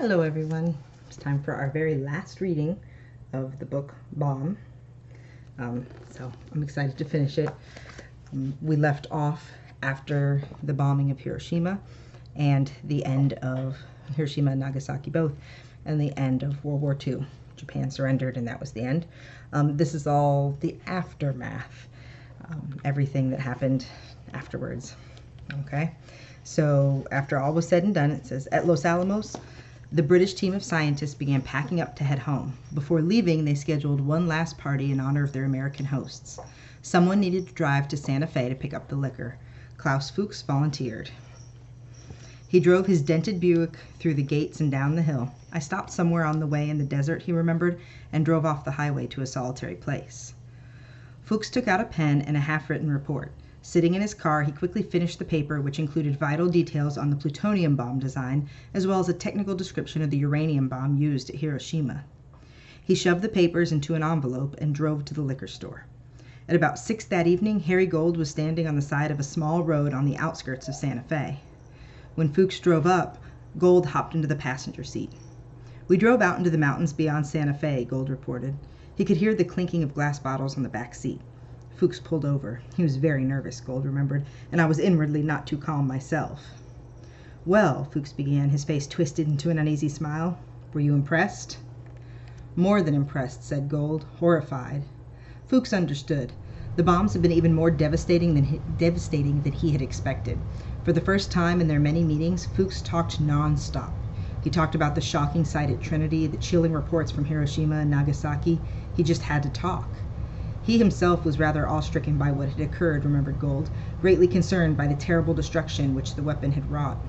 Hello, everyone. It's time for our very last reading of the book Bomb. Um, so I'm excited to finish it. Um, we left off after the bombing of Hiroshima and the end of Hiroshima and Nagasaki both, and the end of World War II. Japan surrendered, and that was the end. Um, this is all the aftermath, um, everything that happened afterwards. Okay, so after all was said and done, it says at Los Alamos, the British team of scientists began packing up to head home. Before leaving, they scheduled one last party in honor of their American hosts. Someone needed to drive to Santa Fe to pick up the liquor. Klaus Fuchs volunteered. He drove his dented Buick through the gates and down the hill. I stopped somewhere on the way in the desert, he remembered, and drove off the highway to a solitary place. Fuchs took out a pen and a half written report. Sitting in his car, he quickly finished the paper, which included vital details on the plutonium bomb design, as well as a technical description of the uranium bomb used at Hiroshima. He shoved the papers into an envelope and drove to the liquor store. At about six that evening, Harry Gold was standing on the side of a small road on the outskirts of Santa Fe. When Fuchs drove up, Gold hopped into the passenger seat. We drove out into the mountains beyond Santa Fe, Gold reported. He could hear the clinking of glass bottles on the back seat. Fuchs pulled over. He was very nervous, Gold remembered, and I was inwardly not too calm myself. Well, Fuchs began, his face twisted into an uneasy smile, were you impressed? More than impressed, said Gold, horrified. Fuchs understood. The bombs had been even more devastating than, he, devastating than he had expected. For the first time in their many meetings, Fuchs talked non-stop. He talked about the shocking sight at Trinity, the chilling reports from Hiroshima and Nagasaki. He just had to talk. He himself was rather awe-stricken by what had occurred, remembered Gold, greatly concerned by the terrible destruction which the weapon had wrought.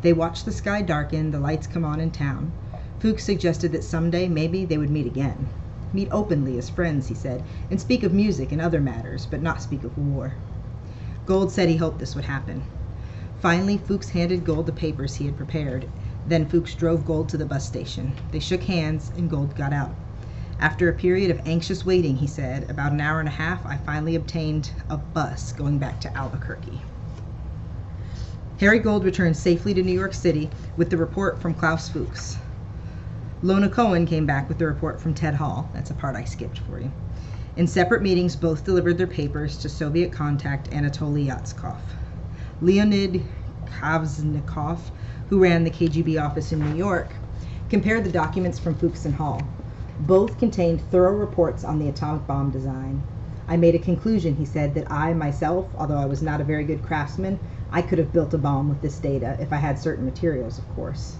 They watched the sky darken, the lights come on in town. Fuchs suggested that some day, maybe, they would meet again. Meet openly as friends, he said, and speak of music and other matters, but not speak of war. Gold said he hoped this would happen. Finally, Fuchs handed Gold the papers he had prepared. Then Fuchs drove Gold to the bus station. They shook hands, and Gold got out. After a period of anxious waiting, he said, about an hour and a half, I finally obtained a bus going back to Albuquerque. Harry Gold returned safely to New York City with the report from Klaus Fuchs. Lona Cohen came back with the report from Ted Hall. That's a part I skipped for you. In separate meetings, both delivered their papers to Soviet contact Anatoly Yatskov. Leonid Kvasnikov, who ran the KGB office in New York, compared the documents from Fuchs and Hall. Both contained thorough reports on the atomic bomb design. I made a conclusion, he said, that I myself, although I was not a very good craftsman, I could have built a bomb with this data, if I had certain materials, of course.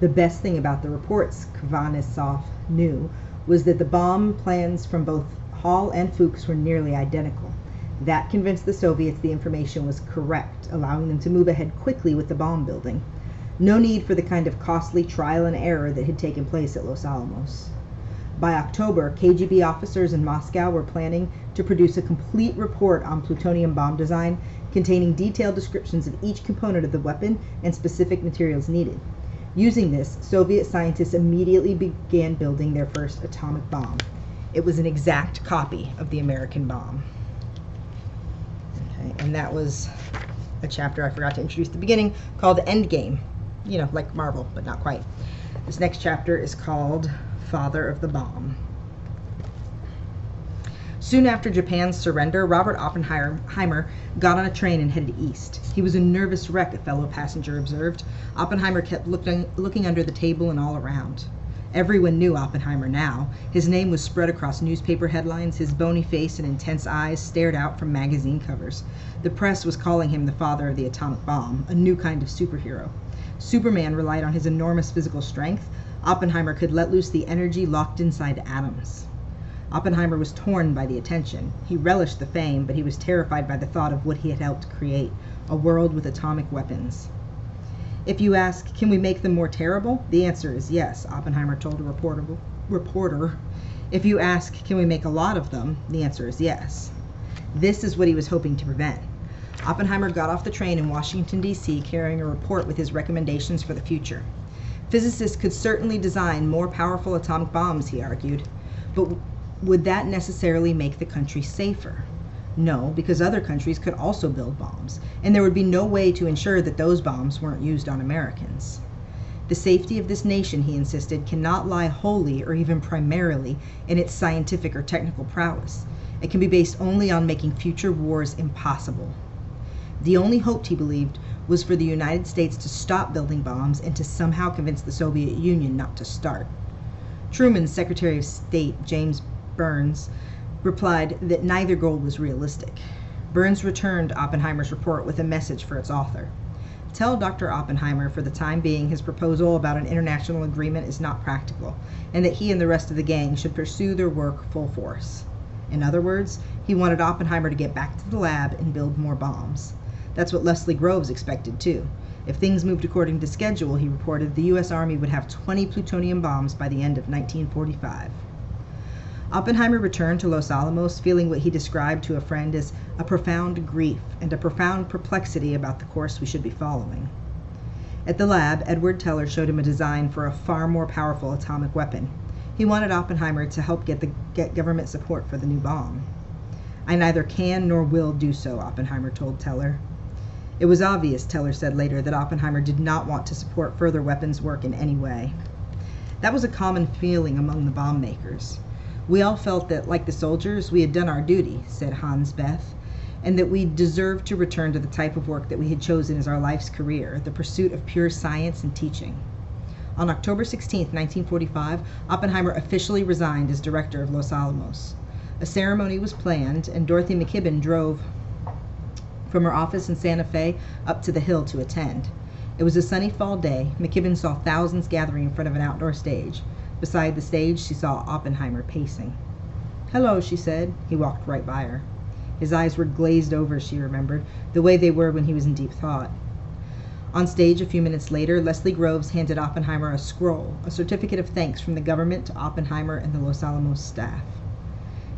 The best thing about the reports, Kvasnikov knew, was that the bomb plans from both Hall and Fuchs were nearly identical. That convinced the Soviets the information was correct, allowing them to move ahead quickly with the bomb building. No need for the kind of costly trial and error that had taken place at Los Alamos. By October, KGB officers in Moscow were planning to produce a complete report on plutonium bomb design containing detailed descriptions of each component of the weapon and specific materials needed. Using this, Soviet scientists immediately began building their first atomic bomb. It was an exact copy of the American bomb. Okay, and that was a chapter I forgot to introduce at the beginning called Endgame. You know, like Marvel, but not quite. This next chapter is called father of the bomb. Soon after Japan's surrender, Robert Oppenheimer got on a train and headed east. He was a nervous wreck, a fellow passenger observed. Oppenheimer kept looking, looking under the table and all around. Everyone knew Oppenheimer now. His name was spread across newspaper headlines. His bony face and intense eyes stared out from magazine covers. The press was calling him the father of the atomic bomb, a new kind of superhero. Superman relied on his enormous physical strength, Oppenheimer could let loose the energy locked inside atoms. Oppenheimer was torn by the attention. He relished the fame, but he was terrified by the thought of what he had helped create a world with atomic weapons. If you ask, can we make them more terrible? The answer is yes, Oppenheimer told a reporter. reporter. If you ask, can we make a lot of them? The answer is yes. This is what he was hoping to prevent. Oppenheimer got off the train in Washington, D.C., carrying a report with his recommendations for the future. Physicists could certainly design more powerful atomic bombs, he argued, but would that necessarily make the country safer? No, because other countries could also build bombs, and there would be no way to ensure that those bombs weren't used on Americans. The safety of this nation, he insisted, cannot lie wholly or even primarily in its scientific or technical prowess. It can be based only on making future wars impossible. The only hope, he believed, was for the United States to stop building bombs and to somehow convince the Soviet Union not to start. Truman's Secretary of State, James Byrnes, replied that neither goal was realistic. Byrnes returned Oppenheimer's report with a message for its author. Tell Dr. Oppenheimer for the time being his proposal about an international agreement is not practical, and that he and the rest of the gang should pursue their work full force. In other words, he wanted Oppenheimer to get back to the lab and build more bombs. That's what Leslie Groves expected too. If things moved according to schedule, he reported, the U.S. Army would have 20 plutonium bombs by the end of 1945. Oppenheimer returned to Los Alamos feeling what he described to a friend as a profound grief and a profound perplexity about the course we should be following. At the lab, Edward Teller showed him a design for a far more powerful atomic weapon. He wanted Oppenheimer to help get, the, get government support for the new bomb. I neither can nor will do so, Oppenheimer told Teller. It was obvious, Teller said later, that Oppenheimer did not want to support further weapons work in any way. That was a common feeling among the bomb makers. We all felt that, like the soldiers, we had done our duty, said Hans Bethe, and that we deserved to return to the type of work that we had chosen as our life's career, the pursuit of pure science and teaching. On October 16, 1945, Oppenheimer officially resigned as director of Los Alamos. A ceremony was planned, and Dorothy McKibben drove from her office in Santa Fe up to the hill to attend. It was a sunny fall day. McKibben saw thousands gathering in front of an outdoor stage. Beside the stage, she saw Oppenheimer pacing. Hello, she said. He walked right by her. His eyes were glazed over, she remembered, the way they were when he was in deep thought. On stage a few minutes later, Leslie Groves handed Oppenheimer a scroll, a certificate of thanks from the government to Oppenheimer and the Los Alamos staff.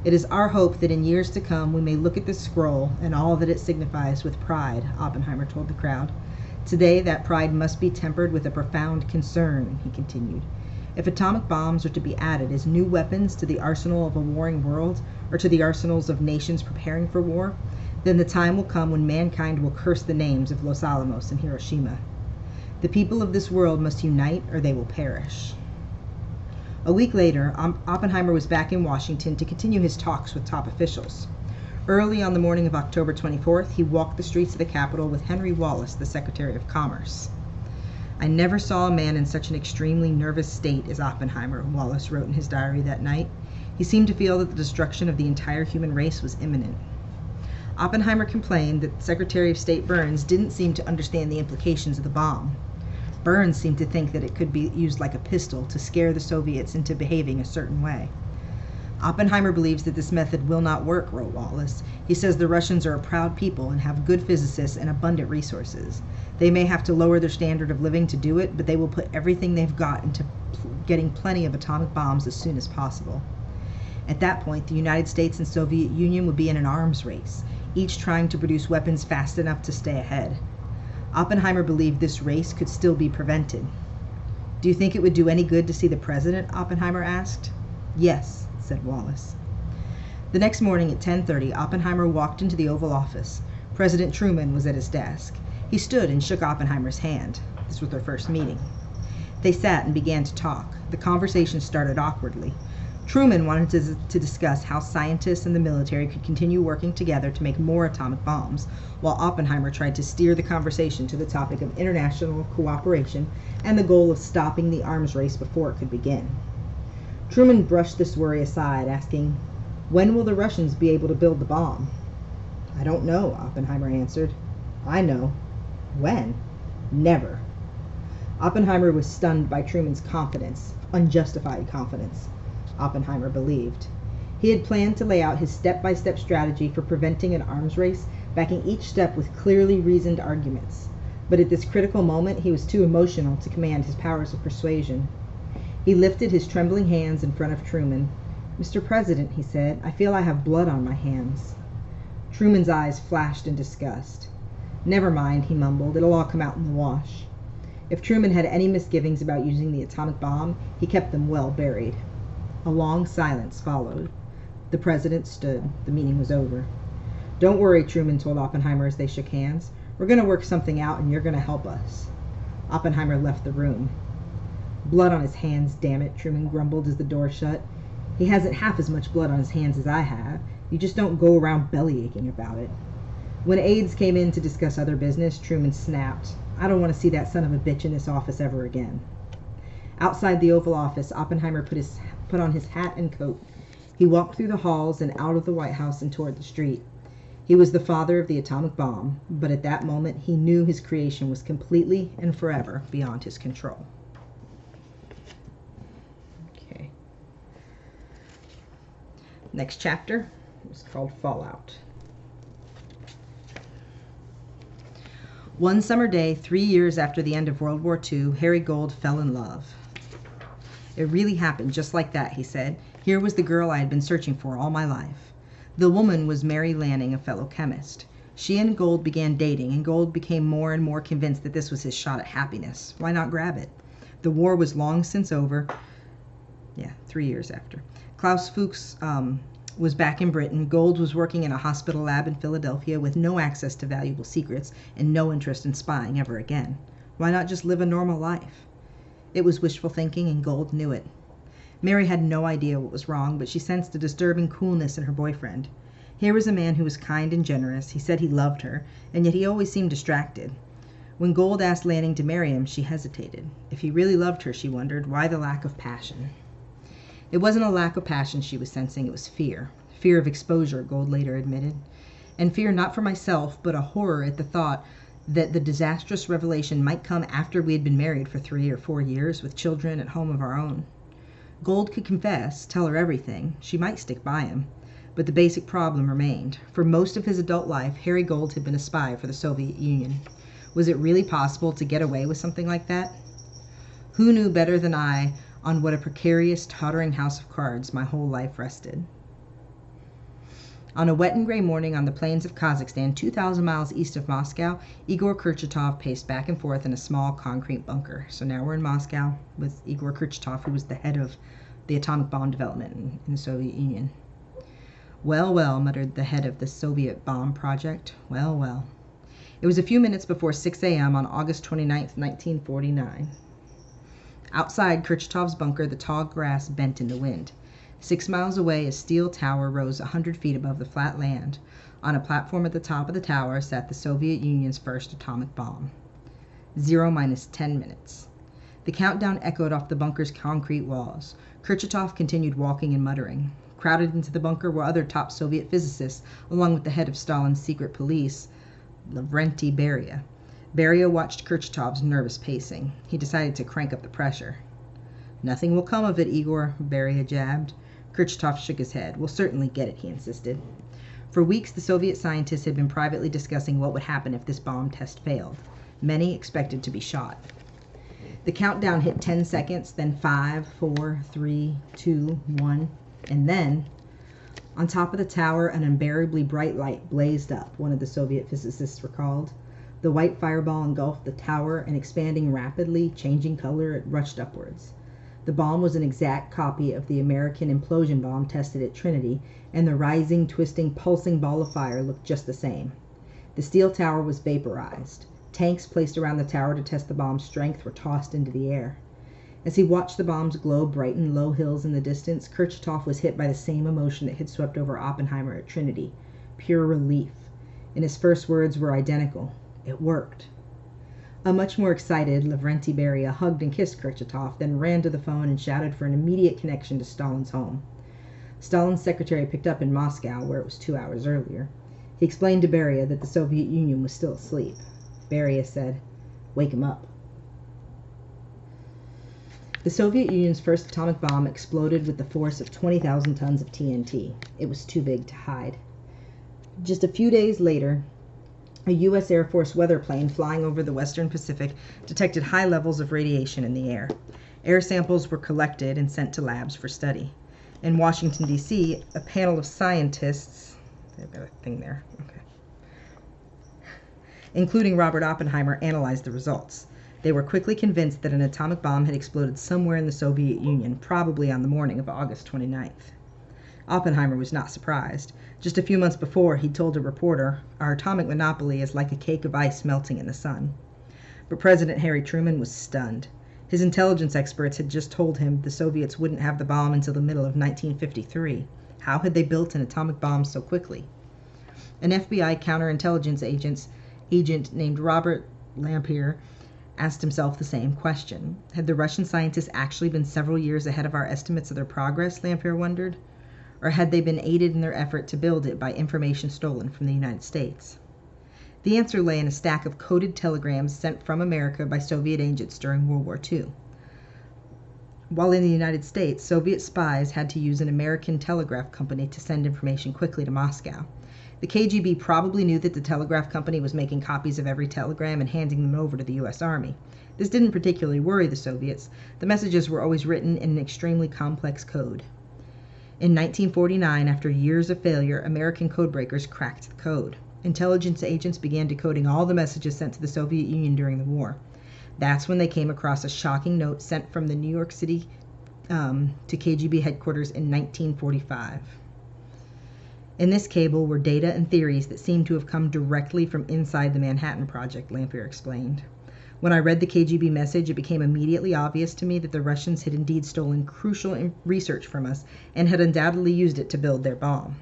It is our hope that in years to come we may look at this scroll and all that it signifies with pride, Oppenheimer told the crowd. Today that pride must be tempered with a profound concern, he continued. If atomic bombs are to be added as new weapons to the arsenal of a warring world, or to the arsenals of nations preparing for war, then the time will come when mankind will curse the names of Los Alamos and Hiroshima. The people of this world must unite or they will perish. A week later, Oppenheimer was back in Washington to continue his talks with top officials. Early on the morning of October 24th, he walked the streets of the Capitol with Henry Wallace, the Secretary of Commerce. I never saw a man in such an extremely nervous state as Oppenheimer, Wallace wrote in his diary that night. He seemed to feel that the destruction of the entire human race was imminent. Oppenheimer complained that Secretary of State Byrnes didn't seem to understand the implications of the bomb. Byrnes seemed to think that it could be used like a pistol to scare the Soviets into behaving a certain way. Oppenheimer believes that this method will not work, wrote Wallace. He says the Russians are a proud people and have good physicists and abundant resources. They may have to lower their standard of living to do it, but they will put everything they've got into getting plenty of atomic bombs as soon as possible. At that point, the United States and Soviet Union would be in an arms race, each trying to produce weapons fast enough to stay ahead. Oppenheimer believed this race could still be prevented. Do you think it would do any good to see the president? Oppenheimer asked. Yes, said Wallace. The next morning at 10:30, Oppenheimer walked into the Oval Office. President Truman was at his desk. He stood and shook Oppenheimer's hand. This was their first meeting. They sat and began to talk. The conversation started awkwardly. Truman wanted to, to, discuss how scientists and the military could continue working together to make more atomic bombs, while Oppenheimer tried to steer the conversation to the topic of international cooperation and the goal of stopping the arms race before it could begin. Truman brushed this worry aside, asking, When will the Russians be able to build the bomb? I don't know, Oppenheimer answered. I know. When? Never. Oppenheimer was stunned by Truman's confidence, unjustified confidence, Oppenheimer believed. He had planned to lay out his step by step strategy for preventing an arms race, backing each step with clearly reasoned arguments. But at this critical moment, he was too emotional to command his powers of persuasion. He lifted his trembling hands in front of Truman. Mr. President, he said, I feel I have blood on my hands. Truman's eyes flashed in disgust. Never mind, he mumbled. It'll all come out in the wash. If Truman had any misgivings about using the atomic bomb, he kept them well buried. A long silence followed. The president stood. The meeting was over. Don't worry, Truman told Oppenheimer as they shook hands. We're going to work something out and you're going to help us. Oppenheimer left the room. Blood on his hands, damn it, Truman grumbled as the door shut. He hasn't half as much blood on his hands as I have. You just don't go around belly aching about it. When aides came in to discuss other business, Truman snapped, I don't want to see that son of a bitch in this office ever again. Outside the Oval Office, Oppenheimer put, his, put on his hat and coat. He walked through the halls and out of the White House and toward the street. He was the father of the atomic bomb, but at that moment he knew his creation was completely and forever beyond his control. Okay. Next chapter is called Fallout. One summer day, three years after the end of World War II, Harry Gold fell in love. It really happened just like that, he said. Here was the girl I had been searching for all my life. The woman was Mary Lanning, a fellow chemist. She and Gold began dating, and Gold became more and more convinced that this was his shot at happiness. Why not grab it? The war was long since over. Yeah, three years after. Klaus Fuchs um, was back in Britain. Gold was working in a hospital lab in Philadelphia with no access to valuable secrets and no interest in spying ever again. Why not just live a normal life? It was wishful thinking, and Gold knew it. Mary had no idea what was wrong, but she sensed a disturbing coolness in her boyfriend. Here was a man who was kind and generous. He said he loved her, and yet he always seemed distracted. When Gold asked Lanning to marry him, she hesitated. If he really loved her, she wondered, why the lack of passion? It wasn't a lack of passion she was sensing, it was fear. Fear of exposure, Gold later admitted. And fear not for myself, but a horror at the thought that the disastrous revelation might come after we had been married for three or four years with children at home of our own. Gold could confess, tell her everything. She might stick by him. But the basic problem remained. For most of his adult life, Harry Gold had been a spy for the Soviet Union. Was it really possible to get away with something like that? Who knew better than I on what a precarious, tottering house of cards my whole life rested? On a wet and gray morning on the plains of Kazakhstan, 2,000 miles east of Moscow, Igor Kurchatov paced back and forth in a small concrete bunker. So now we're in Moscow with Igor Kurchatov, who was the head of the atomic bomb development in, the Soviet Union. Well, well, muttered the head of the Soviet bomb project. Well, well. It was a few minutes before 6 a.m. on August 29, 1949. Outside Kurchatov's bunker, the tall grass bent in the wind. Six miles away, a steel tower rose a hundred feet above the flat land. On a platform at the top of the tower sat the Soviet Union's first atomic bomb. Zero minus ten minutes. The countdown echoed off the bunker's concrete walls. Kurchatov continued walking and muttering. Crowded into the bunker were other top Soviet physicists, along with the head of Stalin's secret police, Lavrenti Beria. Beria watched Kurchatov's nervous pacing. He decided to crank up the pressure. Nothing will come of it, Igor, Beria jabbed. Kurchatov shook his head. We'll certainly get it, he insisted. For weeks, the Soviet scientists had been privately discussing what would happen if this bomb test failed. Many expected to be shot. The countdown hit 10 seconds, then 5, 4, 3, 2, 1, and then, on top of the tower, an unbearably bright light blazed up, one of the Soviet physicists recalled. The white fireball engulfed the tower, and expanding rapidly, changing color, it rushed upwards. The bomb was an exact copy of the American implosion bomb tested at Trinity, and the rising, twisting, pulsing ball of fire looked just the same. The steel tower was vaporized. Tanks placed around the tower to test the bomb's strength were tossed into the air. As he watched the bomb's glow brighten low hills in the distance, Kurchatov was hit by the same emotion that had swept over Oppenheimer at Trinity pure relief. And his first words were identical It worked. A much more excited Lavrenti Beria hugged and kissed Kurchatov, then ran to the phone and shouted for an immediate connection to Stalin's home. Stalin's secretary picked up in Moscow, where it was two hours earlier. He explained to Beria that the Soviet Union was still asleep. Beria said, Wake him up. The Soviet Union's first atomic bomb exploded with the force of 20,000 tons of TNT. It was too big to hide. Just a few days later, a U.S. Air Force weather plane flying over the western Pacific detected high levels of radiation in the air. Air samples were collected and sent to labs for study. In Washington, D.C., a panel of scientists, they've got a thing there, okay, including Robert Oppenheimer, analyzed the results. They were quickly convinced that an atomic bomb had exploded somewhere in the Soviet Union, probably on the morning of August 29th. Oppenheimer was not surprised. Just a few months before, he'd told a reporter, Our atomic monopoly is like a cake of ice melting in the sun. But President Harry Truman was stunned. His intelligence experts had just told him the Soviets wouldn't have the bomb until the middle of 1953. How had they built an atomic bomb so quickly? An FBI counterintelligence agent's agent named Robert Lamphere asked himself the same question. Had the Russian scientists actually been several years ahead of our estimates of their progress, Lamphere wondered? Or had they been aided in their effort to build it by information stolen from the United States? The answer lay in a stack of coded telegrams sent from America by Soviet agents during World War II. While in the United States, Soviet spies had to use an American telegraph company to send information quickly to Moscow. The KGB probably knew that the telegraph company was making copies of every telegram and handing them over to the US Army. This didn't particularly worry the Soviets. The messages were always written in an extremely complex code. In 1949, after years of failure, American codebreakers cracked the code intelligence agents began decoding all the messages sent to the Soviet Union during the war. That's when they came across a shocking note sent from the New York City um, to KGB headquarters in 1945. In this cable were data and theories that seemed to have come directly from inside the Manhattan Project, Lamphere explained. When I read the KGB message, it became immediately obvious to me that the Russians had indeed stolen crucial research from us and had undoubtedly used it to build their bomb.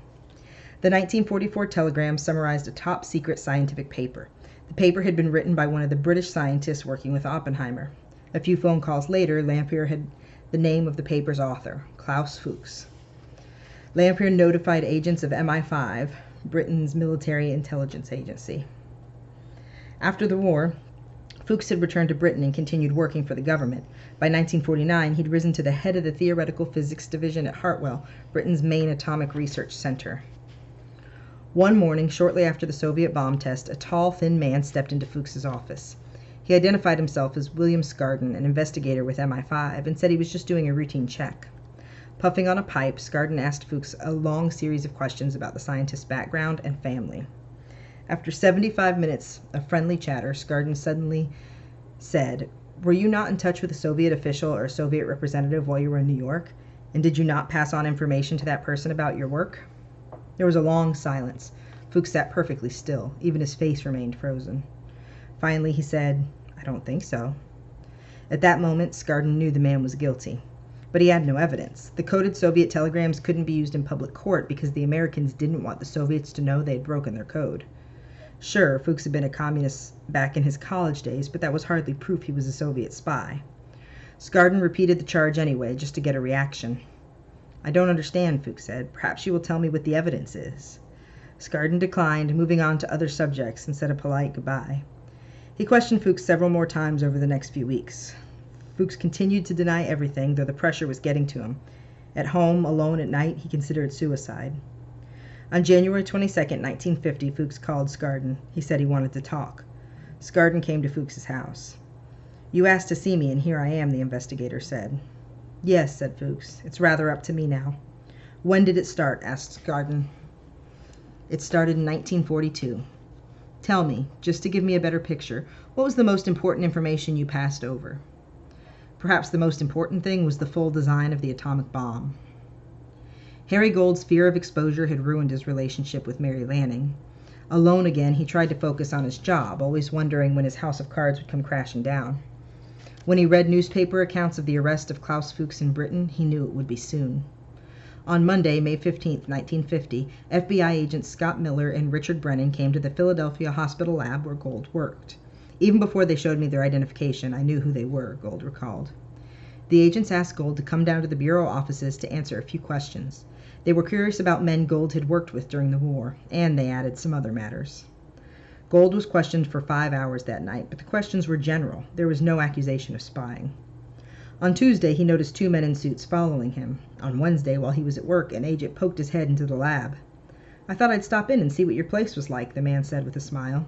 The 1944 telegram summarized a top secret scientific paper. The paper had been written by one of the British scientists working with Oppenheimer. A few phone calls later, Lamphere had the name of the paper's author, Klaus Fuchs. Lamphere notified agents of MI5, Britain's military intelligence agency. After the war, Fuchs had returned to Britain and continued working for the government. By 1949, he'd risen to the head of the Theoretical Physics Division at Harwell, Britain's main atomic research center. One morning, shortly after the Soviet bomb test, a tall, thin man stepped into Fuchs's office. He identified himself as William Skardon, an investigator with MI5, and said he was just doing a routine check. Puffing on a pipe, Skardon asked Fuchs a long series of questions about the scientist's background and family. After 75 minutes of friendly chatter, Skardon suddenly said, Were you not in touch with a Soviet official or a Soviet representative while you were in New York? And did you not pass on information to that person about your work? There was a long silence. Fuchs sat perfectly still. Even his face remained frozen. Finally he said, I don't think so. At that moment, Skardon knew the man was guilty. But he had no evidence. The coded Soviet telegrams couldn't be used in public court because the Americans didn't want the Soviets to know they had broken their code. Sure, Fuchs had been a communist back in his college days, but that was hardly proof he was a Soviet spy. Skardon repeated the charge anyway, just to get a reaction. I don't understand, Fuchs said. Perhaps you will tell me what the evidence is. Skardon declined, moving on to other subjects, and said a polite goodbye. He questioned Fuchs several more times over the next few weeks. Fuchs continued to deny everything, though the pressure was getting to him. At home, alone at night, he considered suicide. On January 22, 1950, Fuchs called Skardon. He said he wanted to talk. Skardon came to Fuchs's house. You asked to see me, and here I am, the investigator said. Yes, said Fuchs. It's rather up to me now. When did it start? asked Skardon. It started in 1942. Tell me, just to give me a better picture, what was the most important information you passed over? Perhaps the most important thing was the full design of the atomic bomb. Harry Gold's fear of exposure had ruined his relationship with Mary Lanning. Alone again, he tried to focus on his job, always wondering when his house of cards would come crashing down. When he read newspaper accounts of the arrest of Klaus Fuchs in Britain, he knew it would be soon. On Monday, May 15, 1950, FBI agents Scott Miller and Richard Brennan came to the Philadelphia hospital lab where Gold worked. Even before they showed me their identification, I knew who they were, Gold recalled. The agents asked Gold to come down to the Bureau offices to answer a few questions. They were curious about men Gold had worked with during the war, and they added some other matters. Gold was questioned for five hours that night, but the questions were general. There was no accusation of spying. On Tuesday, he noticed two men in suits following him. On Wednesday, while he was at work, an agent poked his head into the lab. I thought I'd stop in and see what your place was like, the man said with a smile.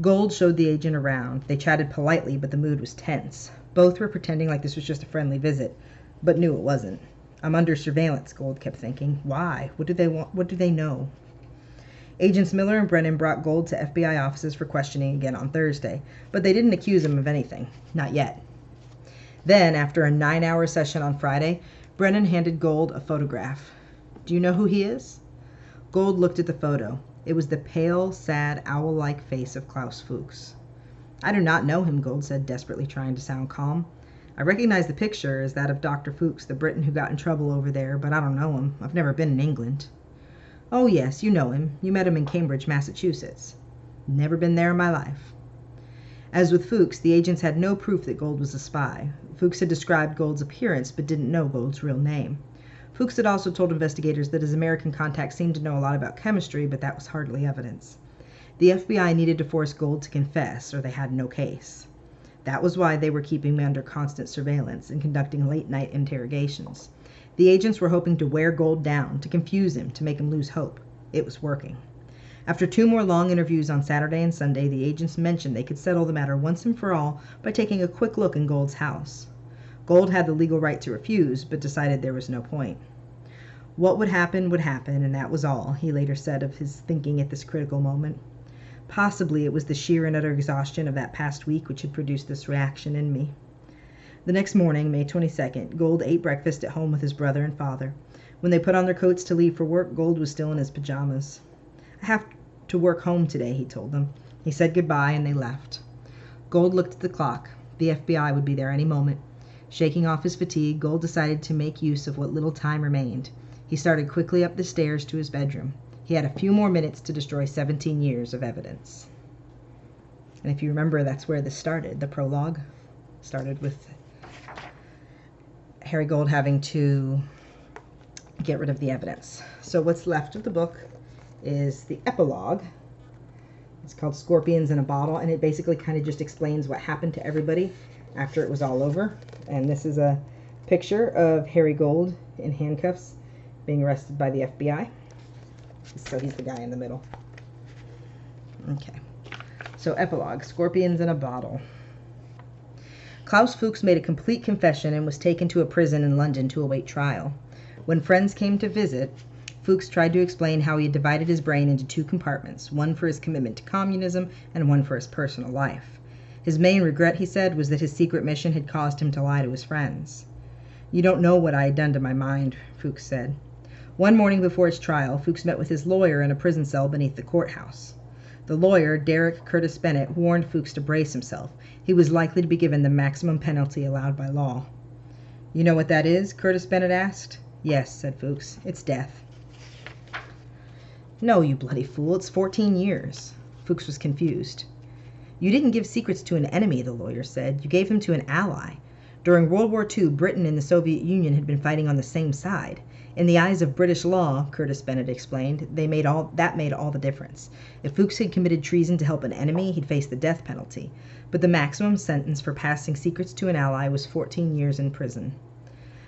Gold showed the agent around. They chatted politely, but the mood was tense. Both were pretending like this was just a friendly visit, but knew it wasn't. I'm under surveillance, Gold kept thinking. Why? What do they want? What do they know? Agents Miller and Brennan brought Gold to FBI offices for questioning again on Thursday, but they didn't accuse him of anything. Not yet. Then, after a nine hour session on Friday, Brennan handed Gold a photograph. Do you know who he is? Gold looked at the photo. It was the pale, sad, owl like face of Klaus Fuchs. I do not know him, Gold said, desperately trying to sound calm. I recognize the picture as that of Dr. Fuchs, the Briton who got in trouble over there, but I don't know him. I've never been in England. Oh, yes, you know him. You met him in Cambridge, Massachusetts. Never been there in my life. As with Fuchs, the agents had no proof that Gold was a spy. Fuchs had described Gold's appearance, but didn't know Gold's real name. Fuchs had also told investigators that his American contact seemed to know a lot about chemistry, but that was hardly evidence. The FBI needed to force Gold to confess, or they had no case. That was why they were keeping me under constant surveillance and conducting late night interrogations. The agents were hoping to wear Gold down, to confuse him, to make him lose hope. It was working. After two more long interviews on Saturday and Sunday, the agents mentioned they could settle the matter once and for all by taking a quick look in Gold's house. Gold had the legal right to refuse, but decided there was no point. What would happen would happen, and that was all, he later said of his thinking at this critical moment. Possibly it was the sheer and utter exhaustion of that past week which had produced this reaction in me. The next morning, May 22nd, Gold ate breakfast at home with his brother and father. When they put on their coats to leave for work, Gold was still in his pajamas. I have to work home today, he told them. He said goodbye and they left. Gold looked at the clock. The FBI would be there any moment. Shaking off his fatigue, Gold decided to make use of what little time remained. He started quickly up the stairs to his bedroom. He had a few more minutes to destroy 17 years of evidence. And if you remember, that's where this started. The prologue started with Harry Gold having to get rid of the evidence. So what's left of the book is the epilogue. It's called Scorpions in a Bottle, and it basically kind of just explains what happened to everybody after it was all over. And this is a picture of Harry Gold in handcuffs being arrested by the FBI. So he's the guy in the middle. Okay. So epilogue, Scorpions in a Bottle. Klaus Fuchs made a complete confession and was taken to a prison in London to await trial. When friends came to visit, Fuchs tried to explain how he had divided his brain into two compartments, one for his commitment to communism and one for his personal life. His main regret, he said, was that his secret mission had caused him to lie to his friends. You don't know what I had done to my mind, Fuchs said. One morning before his trial, Fuchs met with his lawyer in a prison cell beneath the courthouse. The lawyer, Derek Curtis Bennett, warned Fuchs to brace himself. He was likely to be given the maximum penalty allowed by law. You know what that is? Curtis Bennett asked. Yes, said Fuchs. It's death. No, you bloody fool. It's 14 years. Fuchs was confused. You didn't give secrets to an enemy, the lawyer said. You gave them to an ally. During World War II, Britain and the Soviet Union had been fighting on the same side. In the eyes of British law, Curtis Bennett explained, they made all that made all the difference. If Fuchs had committed treason to help an enemy, he'd face the death penalty. But the maximum sentence for passing secrets to an ally was 14 years in prison.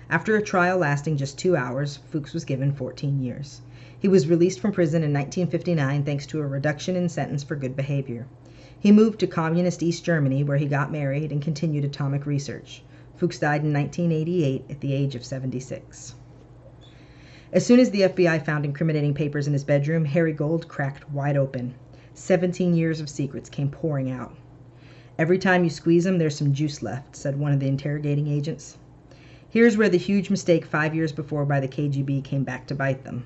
After a trial lasting just two hours, Fuchs was given 14 years. He was released from prison in 1959 thanks to a reduction in sentence for good behavior. He moved to communist East Germany, where he got married and continued atomic research. Fuchs died in 1988 at the age of 76. As soon as the FBI found incriminating papers in his bedroom, Harry Gold cracked wide open. Seventeen years of secrets came pouring out. Every time you squeeze them, there's some juice left, said one of the interrogating agents. Here's where the huge mistake five years before by the KGB came back to bite them.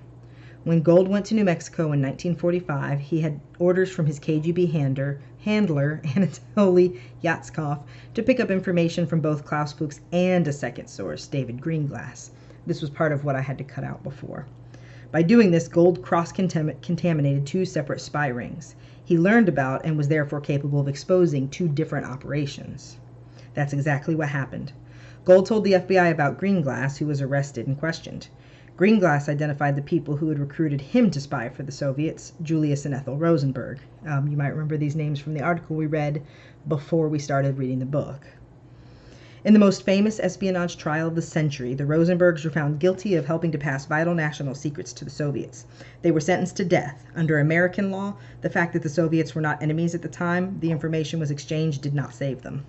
When Gold went to New Mexico in 1945, he had orders from his KGB handler, handler Anatoly Yatskov, to pick up information from both Klaus Fuchs and a second source, David Greenglass. This was part of what I had to cut out before. By doing this, Gold cross contaminated two separate spy rings. He learned about and was therefore capable of exposing two different operations. That's exactly what happened. Gold told the FBI about Greenglass, who was arrested and questioned. Greenglass identified the people who had recruited him to spy for the Soviets, Julius and Ethel Rosenberg. Um, you might remember these names from the article we read before we started reading the book. In the most famous espionage trial of the century, the Rosenbergs were found guilty of helping to pass vital national secrets to the Soviets. They were sentenced to death. Under American law, the fact that the Soviets were not enemies at the time the information was exchanged did not save them.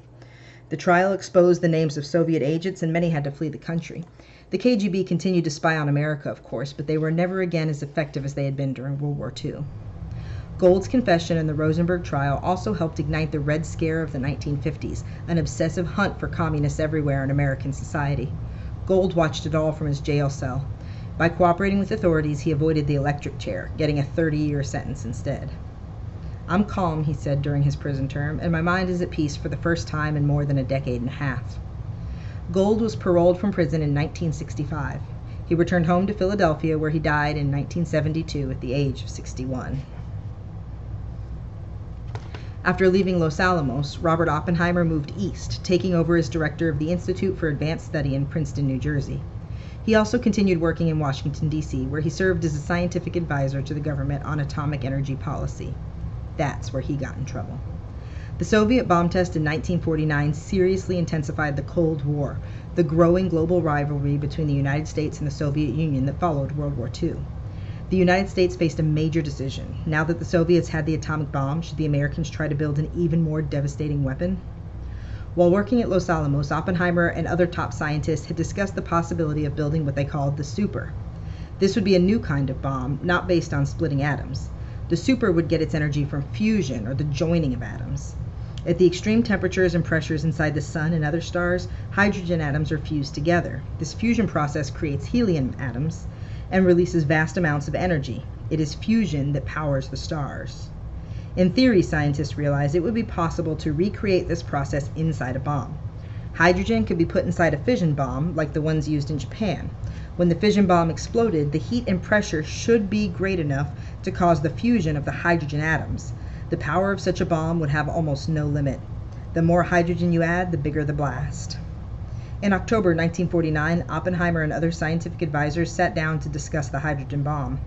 The trial exposed the names of Soviet agents, and many had to flee the country. The KGB continued to spy on America, of course, but they were never again as effective as they had been during World War II. Gold's confession and the Rosenberg trial also helped ignite the Red Scare of the 1950s, an obsessive hunt for communists everywhere in American society. Gold watched it all from his jail cell. By cooperating with authorities, he avoided the electric chair, getting a 30 year sentence instead. I'm calm, he said during his prison term, and my mind is at peace for the first time in more than a decade and a half. Gold was paroled from prison in 1965. He returned home to Philadelphia where he died in 1972 at the age of 61. After leaving Los Alamos, Robert Oppenheimer moved east, taking over as director of the Institute for Advanced Study in Princeton, New Jersey. He also continued working in Washington, D.C., where he served as a scientific advisor to the government on atomic energy policy. That's where he got in trouble. The Soviet bomb test in 1949 seriously intensified the Cold War, the growing global rivalry between the United States and the Soviet Union that followed World War II. The United States faced a major decision. Now that the Soviets had the atomic bomb, should the Americans try to build an even more devastating weapon? While working at Los Alamos, Oppenheimer and other top scientists had discussed the possibility of building what they called the super. This would be a new kind of bomb, not based on splitting atoms. The super would get its energy from fusion or the joining of atoms. At the extreme temperatures and pressures inside the sun and other stars, hydrogen atoms are fused together. This fusion process creates helium atoms and releases vast amounts of energy. It is fusion that powers the stars. In theory, scientists realized it would be possible to recreate this process inside a bomb. Hydrogen could be put inside a fission bomb, like the ones used in Japan. When the fission bomb exploded, the heat and pressure should be great enough to cause the fusion of the hydrogen atoms. The power of such a bomb would have almost no limit. The more hydrogen you add, the bigger the blast. In October 1949, Oppenheimer and other scientific advisors sat down to discuss the hydrogen bomb.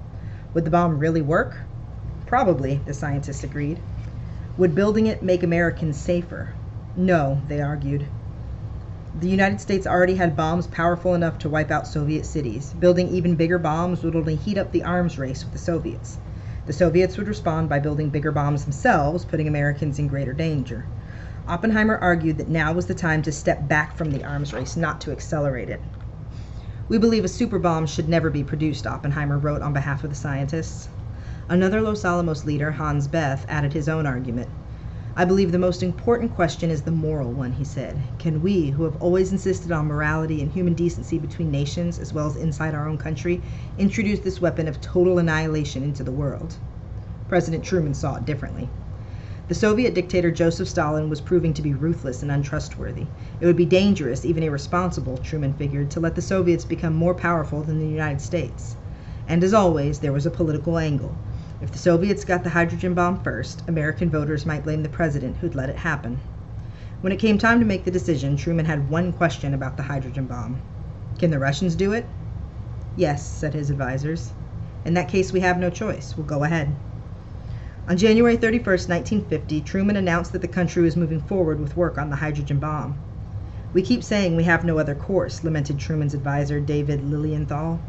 Would the bomb really work? Probably, the scientists agreed. Would building it make Americans safer? No, they argued. The United States already had bombs powerful enough to wipe out Soviet cities. Building even bigger bombs would only heat up the arms race with the Soviets. The Soviets would respond by building bigger bombs themselves, putting Americans in greater danger. Oppenheimer argued that now was the time to step back from the arms race, not to accelerate it. We believe a super bomb should never be produced, Oppenheimer wrote on behalf of the scientists. Another Los Alamos leader, Hans Bethe, added his own argument. I believe the most important question is the moral one, he said. Can we, who have always insisted on morality and human decency between nations as well as inside our own country, introduce this weapon of total annihilation into the world? President Truman saw it differently. The Soviet dictator Joseph Stalin was proving to be ruthless and untrustworthy. It would be dangerous, even irresponsible, Truman figured, to let the Soviets become more powerful than the United States. And as always, there was a political angle. If the Soviets got the hydrogen bomb first, American voters might blame the president who'd let it happen. When it came time to make the decision, Truman had one question about the hydrogen bomb. Can the Russians do it? Yes, said his advisers. In that case, we have no choice. We'll go ahead. On January 31, 1950, Truman announced that the country was moving forward with work on the hydrogen bomb. We keep saying we have no other course, lamented Truman's advisor, David Lilienthal.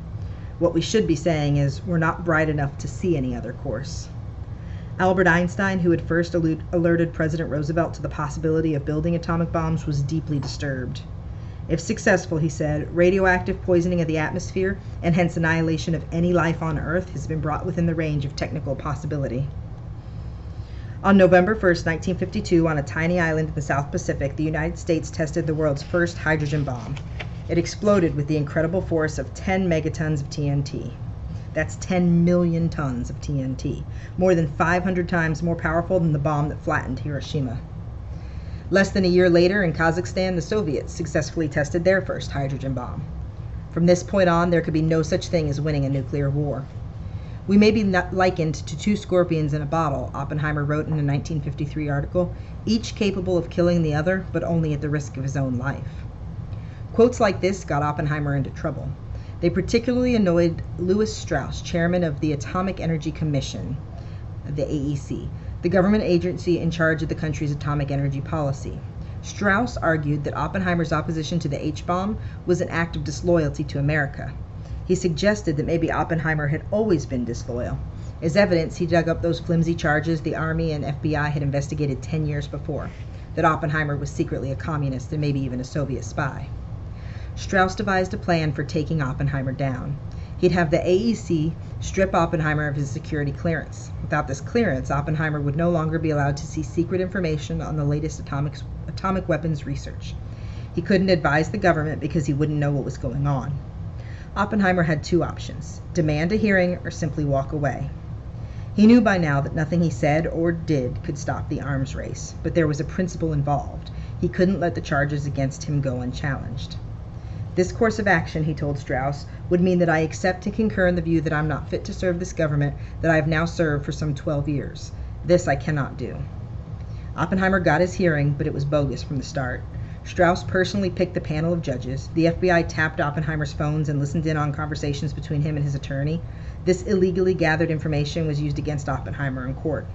What we should be saying is we're not bright enough to see any other course. Albert Einstein, who had first alerted President Roosevelt to the possibility of building atomic bombs, was deeply disturbed. If successful, he said, radioactive poisoning of the atmosphere and hence annihilation of any life on Earth has been brought within the range of technical possibility. On November 1, 1952, on a tiny island in the South Pacific, the United States tested the world's first hydrogen bomb. It exploded with the incredible force of 10 megatons of TNT. That's 10 million tons of TNT, more than 500 times more powerful than the bomb that flattened Hiroshima. Less than a year later, in Kazakhstan, the Soviets successfully tested their first hydrogen bomb. From this point on, there could be no such thing as winning a nuclear war. We may be likened to two scorpions in a bottle, Oppenheimer wrote in a 1953 article, each capable of killing the other, but only at the risk of his own life. Quotes like this got Oppenheimer into trouble. They particularly annoyed Lewis Strauss, chairman of the Atomic Energy Commission, the AEC, the government agency in charge of the country's atomic energy policy. Strauss argued that Oppenheimer's opposition to the H bomb was an act of disloyalty to America. He suggested that maybe Oppenheimer had always been disloyal. As evidence, he dug up those flimsy charges the Army and FBI had investigated 10 years before that Oppenheimer was secretly a communist and maybe even a Soviet spy. Strauss devised a plan for taking Oppenheimer down. He'd have the AEC strip Oppenheimer of his security clearance. Without this clearance, Oppenheimer would no longer be allowed to see secret information on the latest atomic, atomic weapons research. He couldn't advise the government because he wouldn't know what was going on. Oppenheimer had two options demand a hearing or simply walk away. He knew by now that nothing he said or did could stop the arms race, but there was a principle involved. He couldn't let the charges against him go unchallenged. This course of action, he told Strauss, would mean that I accept and concur in the view that I'm not fit to serve this government that I have now served for some 12 years. This I cannot do. Oppenheimer got his hearing, but it was bogus from the start. Strauss personally picked the panel of judges. The FBI tapped Oppenheimer's phones and listened in on conversations between him and his attorney. This illegally gathered information was used against Oppenheimer in court.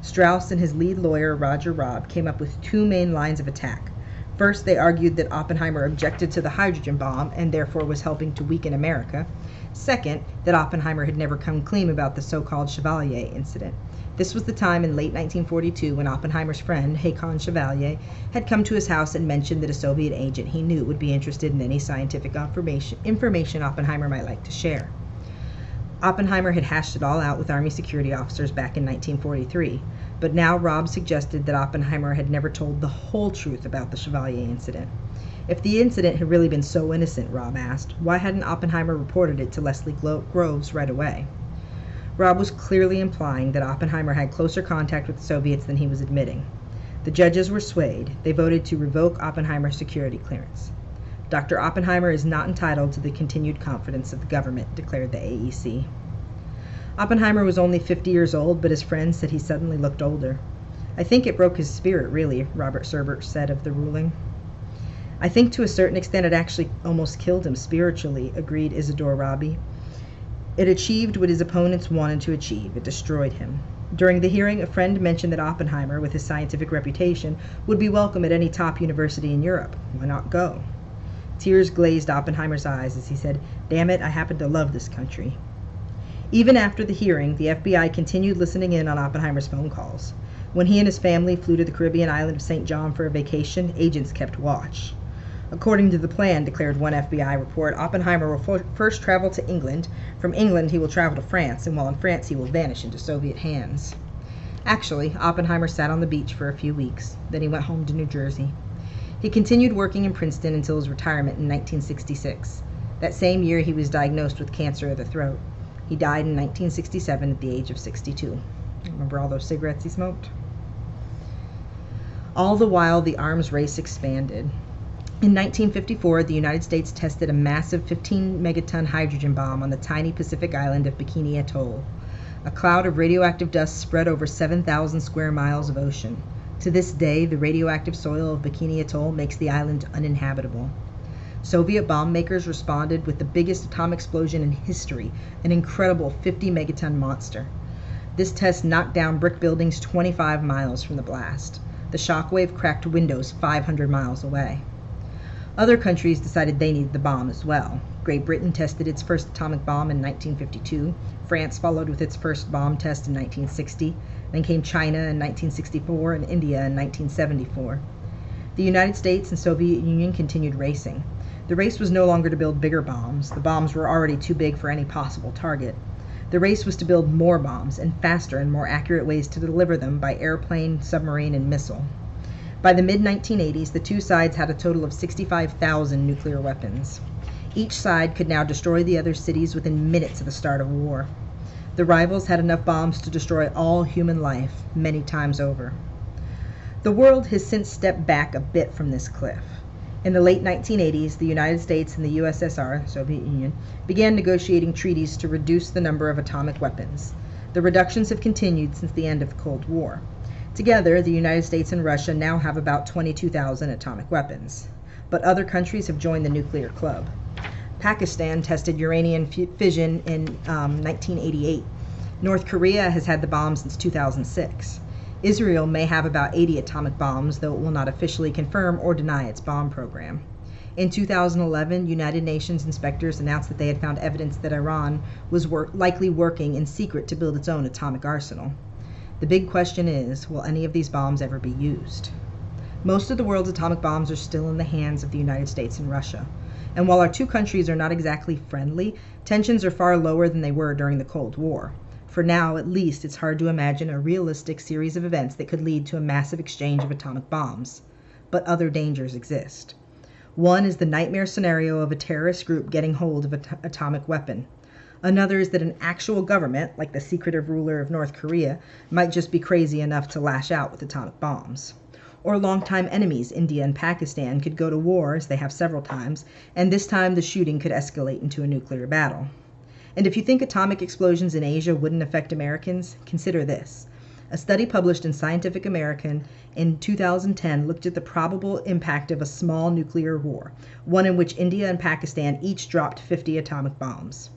Strauss and his lead lawyer, Roger Robb, came up with two main lines of attack. First, they argued that Oppenheimer objected to the hydrogen bomb and therefore was helping to weaken America. Second, that Oppenheimer had never come clean about the so called Chevalier incident. This was the time in late 1942 when Oppenheimer's friend, Haakon Chevalier, had come to his house and mentioned that a Soviet agent he knew would be interested in any scientific information Oppenheimer might like to share. Oppenheimer had hashed it all out with Army security officers back in 1943, but now Robb suggested that Oppenheimer had never told the whole truth about the Chevalier incident. If the incident had really been so innocent, Robb asked, why hadn't Oppenheimer reported it to Leslie Groves right away? Robb was clearly implying that Oppenheimer had closer contact with the Soviets than he was admitting. The judges were swayed. They voted to revoke Oppenheimer's security clearance. Dr. Oppenheimer is not entitled to the continued confidence of the government, declared the AEC. Oppenheimer was only 50 years old, but his friends said he suddenly looked older. I think it broke his spirit, really, Robert Serber said of the ruling. I think to a certain extent it actually almost killed him spiritually, agreed Isidore Rabi. It achieved what his opponents wanted to achieve it destroyed him. During the hearing, a friend mentioned that Oppenheimer, with his scientific reputation, would be welcome at any top university in Europe. Why not go? Tears glazed Oppenheimer's eyes as he said, Damn it, I happen to love this country. Even after the hearing, the FBI continued listening in on Oppenheimer's phone calls. When he and his family flew to the Caribbean island of St. John for a vacation, agents kept watch. According to the plan, declared one FBI report, Oppenheimer will first travel to England. From England, he will travel to France, and while in France, he will vanish into Soviet hands. Actually, Oppenheimer sat on the beach for a few weeks. Then he went home to New Jersey. He continued working in Princeton until his retirement in 1966. That same year, he was diagnosed with cancer of the throat. He died in 1967 at the age of 62. Remember all those cigarettes he smoked? All the while, the arms race expanded. In 1954, the United States tested a massive 15 megaton hydrogen bomb on the tiny Pacific island of Bikini Atoll. A cloud of radioactive dust spread over 7,000 square miles of ocean. To this day, the radioactive soil of Bikini Atoll makes the island uninhabitable. Soviet bomb makers responded with the biggest atomic explosion in history, an incredible 50 megaton monster. This test knocked down brick buildings 25 miles from the blast. The shockwave cracked windows 500 miles away. Other countries decided they needed the bomb as well. Great Britain tested its first atomic bomb in 1952. France followed with its first bomb test in 1960. Then came China in 1964 and India in 1974. The United States and Soviet Union continued racing. The race was no longer to build bigger bombs. The bombs were already too big for any possible target. The race was to build more bombs and faster and more accurate ways to deliver them by airplane, submarine, and missile. By the mid 1980s, the two sides had a total of 65,000 nuclear weapons. Each side could now destroy the other cities within minutes of the start of war. The rivals had enough bombs to destroy all human life many times over. The world has since stepped back a bit from this cliff. In the late 1980s, the United States and the USSR, Soviet Union, began negotiating treaties to reduce the number of atomic weapons. The reductions have continued since the end of the Cold War. Together, the United States and Russia now have about 22,000 atomic weapons. But other countries have joined the nuclear club. Pakistan tested uranium fission in um, 1988. North Korea has had the bomb since 2006. Israel may have about 80 atomic bombs, though it will not officially confirm or deny its bomb program. In 2011, United Nations inspectors announced that they had found evidence that Iran was likely working in secret to build its own atomic arsenal. The big question is will any of these bombs ever be used? Most of the world's atomic bombs are still in the hands of the United States and Russia. And while our two countries are not exactly friendly, tensions are far lower than they were during the Cold War. For now, at least, it's hard to imagine a realistic series of events that could lead to a massive exchange of atomic bombs. But other dangers exist. One is the nightmare scenario of a terrorist group getting hold of an atomic weapon. Another is that an actual government, like the secretive ruler of North Korea, might just be crazy enough to lash out with atomic bombs. or longtime enemies, India and Pakistan, could go to war, as they have several times, and this time the shooting could escalate into a nuclear battle. And if you think atomic explosions in Asia wouldn't affect Americans, consider this. A study published in Scientific American in 2010 looked at the probable impact of a small nuclear war, one in which India and Pakistan each dropped 50 atomic bombs.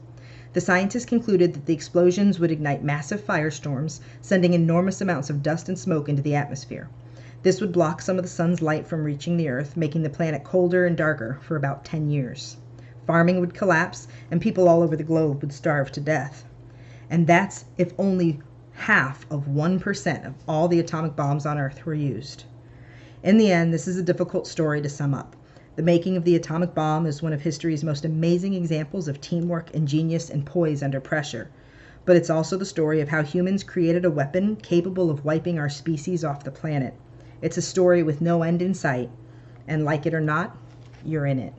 The scientists concluded that the explosions would ignite massive firestorms, sending enormous amounts of dust and smoke into the atmosphere. This would block some of the sun's light from reaching the earth, making the planet colder and darker for about 10 years. Farming would collapse, and people all over the globe would starve to death. And that's if only half of 1% of all the atomic bombs on Earth were used. In the end, this is a difficult story to sum up. The making of the atomic bomb is one of history's most amazing examples of teamwork and genius and poise under pressure. But it's also the story of how humans created a weapon capable of wiping our species off the planet. It's a story with no end in sight, and like it or not, you're in it.